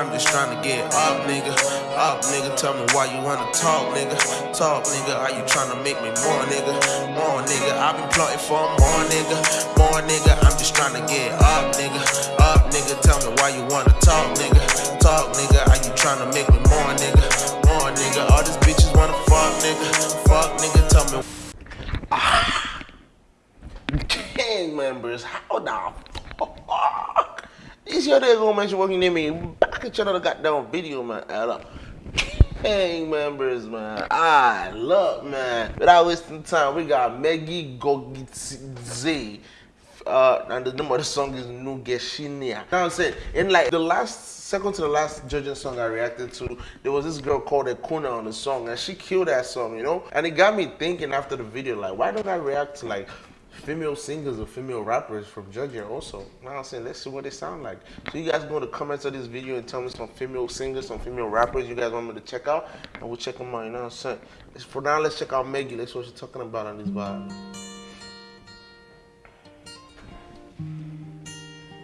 I'm just trying to get up, nigga. Up, nigga. Tell me why you wanna talk, nigga. Talk, nigga. Are you trying to make me more, nigga? More, nigga. I've been plotting for more, nigga. More, nigga. I'm just trying to get up, nigga. Up, nigga. Tell me why you wanna talk, nigga. Talk, nigga. Are you trying to make me more, nigga? More, nigga. All these bitches wanna fuck, nigga. Fuck, nigga. Tell me. Gang members, how the fuck? This your day gonna mention working near me. Back at another goddamn video, man. Gang members, man. I love, man. Without wasting time, we got Meggy Gogitze. Uh, and the name of the song is Nugeshinia. Now I'm saying, in like the last, second to the last judging song I reacted to, there was this girl called Ekuna on the song, and she killed that song, you know? And it got me thinking after the video, like, why don't I react to like female singers or female rappers from Georgia also. Now I'm saying, let's see what they sound like. So you guys go to the comments of this video and tell me some female singers, some female rappers you guys want me to check out, and we'll check them out, you know what I'm saying? For now, let's check out Meggy. Let's see what she's talking about on this vibe.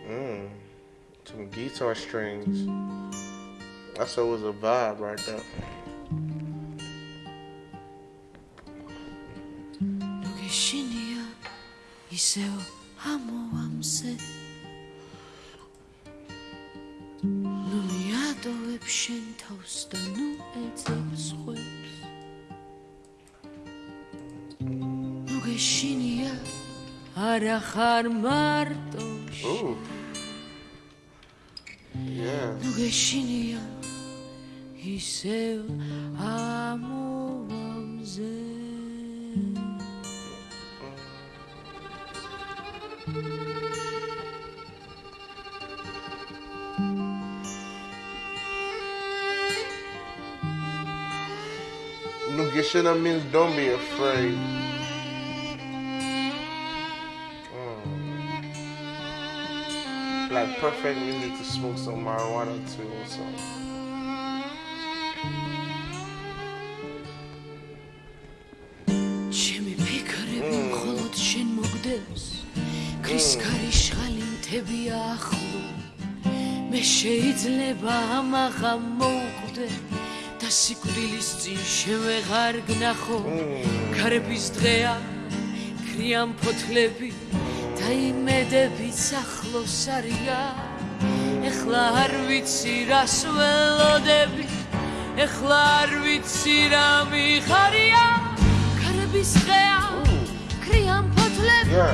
Mmm, some guitar strings. That's always a vibe right there. ისევ ამოამზე ნუ მიატოვებ შენ თავს და ნუ ეძებს ხვებს. ნუ გეშინია არა ხარ მარტოში ნუ გეშინია ისევ ამოამზე Nugishina means don't be afraid. Mm. Like perfect music to smoke some marijuana too also. ჩემი ფიქრები მხოლოდ შენ მოგდებს ქრის ქარიშხალი მთებია ახლო მე შეიძლება ამაღა მოვკვდე და სიკვდილის წინ შევეღარ გნახო. ქარების დღეა ქრიან ფოთლები და იმედებიც ახლოს არიან ეხლა არ ვიცი რას ველოდები ეხლა არ ვიცი რა მიხარია. ქარების დღეა ქრიან ფოთლები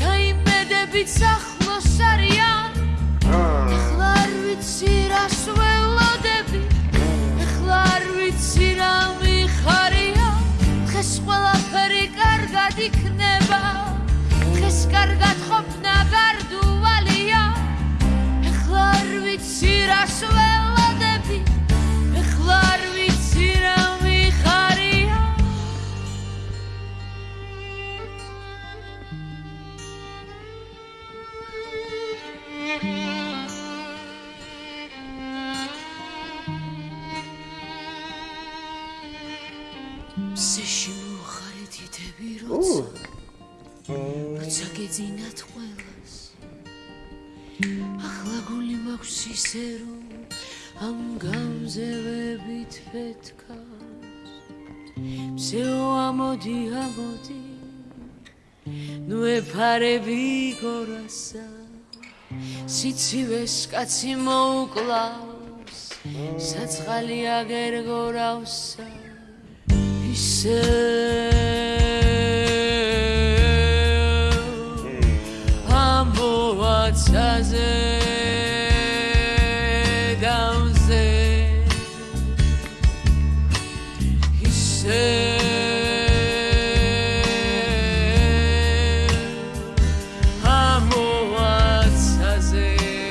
და იმედებიც ახლოს არიან ეხლა არ ვიცი რას სეში მოხარე თითები როცა როცა გეძინათ ყველას. ახლა გული მაქვს ისე რომ ამ გამზევებით ფეთქას მსეო ამოდი ამოდი ნუ ეფარები გორასა. სიცივეს კაცი მოუკლავს საწყალი აგერ გორავსა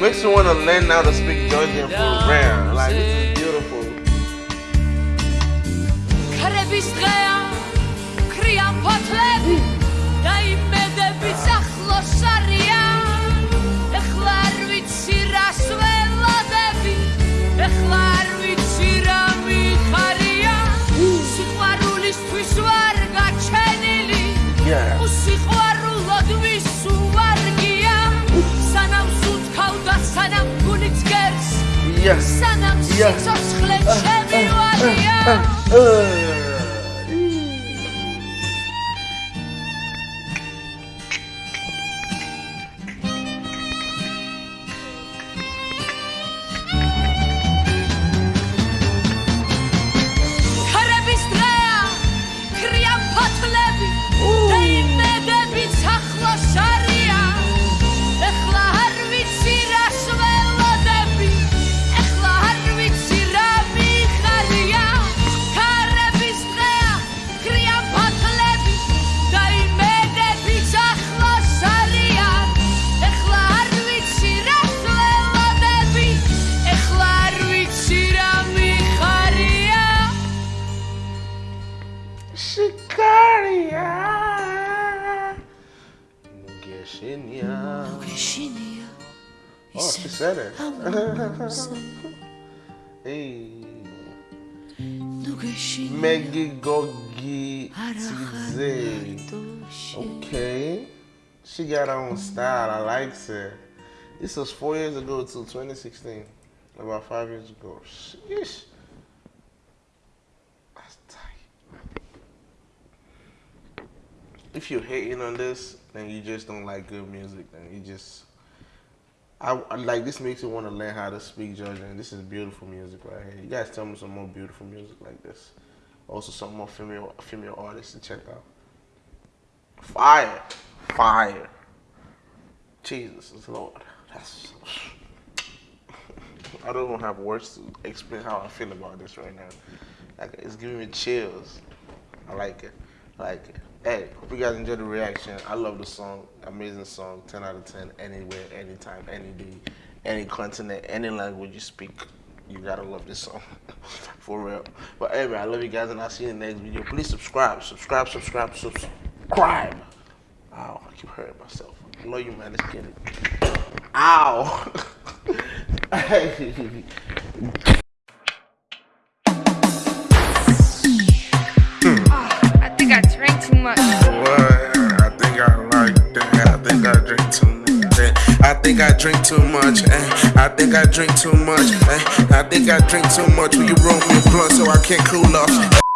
Makes me want to learn how to speak Georgian for real. Like, ქრების დღეა. ქრიან ფოთლები და იმედებიც ახლოს არიან ეხლა არ ვიცი რას ველოდები ეხლა არ ვიცი რა მიხარია. სიყვარულისთვის ვარ გაჩენილი. Yeah. უსიყვარულოდ ვისუ ვარგია სანამ სულთქავ და სანამ გულით გერს. სანამ სიცოცხლე ჩემი Sicária. Nugexinia. Nugexinia. Oh, que sério? Ei. Megigogi Tizei. Okay. She got her own style. I like it. This was four years ago till 2016. About five years ago. Sheesh. If you're hating on this, then you just don't like good music. Then you just I, like this makes you want to learn how to speak Georgian. This is beautiful music right here. You guys tell me some more beautiful music like this. Also some more female female artists to check out. Fire. Fire. Jesus Lord. That's I don't even have words to explain how I feel about this right now. Like it's giving me chills. I like it. Like. Hey, hope you guys enjoyed the reaction. I love the song. Amazing song. 10 out of 10. Anywhere, anytime, any day, any continent, any language you speak. You gotta love this song. For real. But anyway, I love you guys and I'll see you in the next video. Please subscribe. Subscribe, subscribe, subscribe. Ow, I keep hurting myself. I you, man. Let's get it. Ow. hey. Drink too much. eh. I think I drink too much. eh. I think I drink too much. Will you roll me a blunt so I can't cool off?